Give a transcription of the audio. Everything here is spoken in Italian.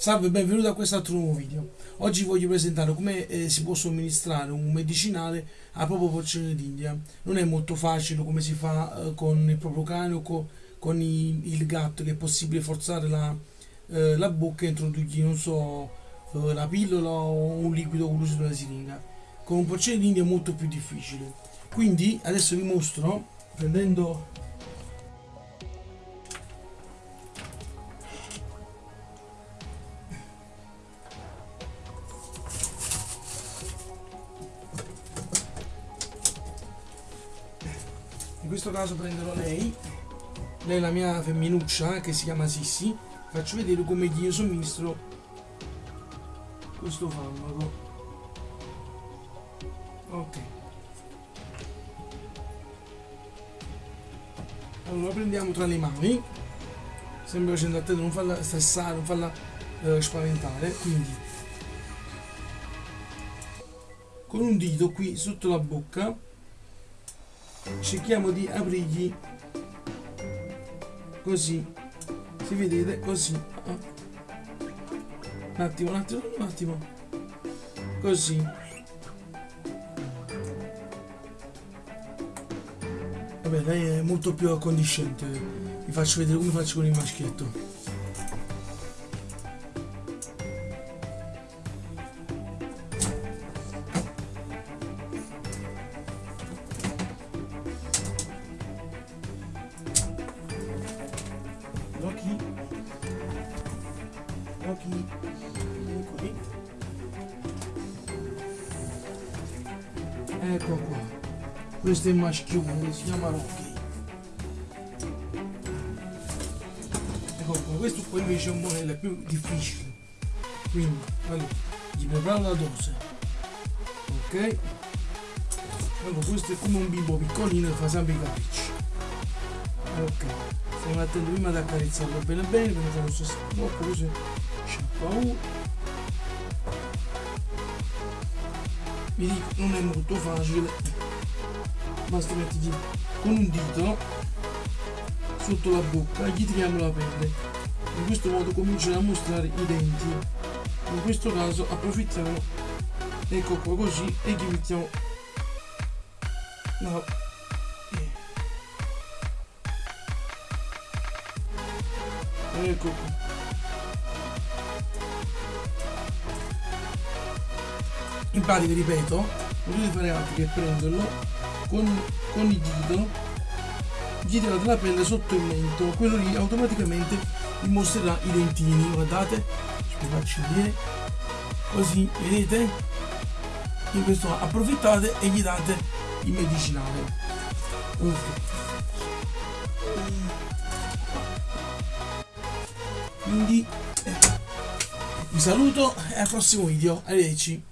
Salve e benvenuti a quest'altro nuovo video. Oggi voglio presentare come eh, si può somministrare un medicinale a proprio porcino d'India. Non è molto facile come si fa eh, con il proprio cane o co con i, il gatto che è possibile forzare la, eh, la bocca e introdurgli, non so, eh, la pillola o un liquido con l'uso una siringa. Con un porcino d'India è molto più difficile. Quindi adesso vi mostro prendendo questo caso prenderò lei lei è la mia femminuccia che si chiama Sissi. Faccio vedere come gli somministro questo farmaco. Ok. Allora lo prendiamo tra le mani. Sempre facendo attento non farla stressare non farla eh, spaventare quindi. Con un dito qui sotto la bocca cerchiamo di aprirgli così. Si vedete? Così. Un attimo un attimo un attimo. Così. Vabbè lei è molto più accondiscente. Vi faccio vedere come faccio con il maschietto occhi occhi eccoli ecco qua. Questo è il maschione si chiama Rocky. Ecco qua questo qua invece è un modello più difficile. Quindi allora gli preparo la dose. Ok? Allora questo è come un bimbo piccolino che fa sempre i capricci ok stiamo attenti prima di accarezzarlo bene bene quindi facciamo stesso blocco così. Sciacqua U vi dico non è molto facile basta mettergli con un dito sotto la bocca e gli tiriamo la pelle. In questo modo cominciano a mostrare i denti. In questo caso approfittiamo ecco qua così e gli mettiamo no ecco. Qui in pratica ripeto non dovete fare altro che prenderlo con, con il dito gli tirate la pelle sotto il mento. Quello lì automaticamente vi mostrerà i dentini. Guardate vi faccio vedere. Così vedete? In questo approfittate e gli date il medicinale. Okay. Quindi eh, vi saluto e al prossimo video. Arrivederci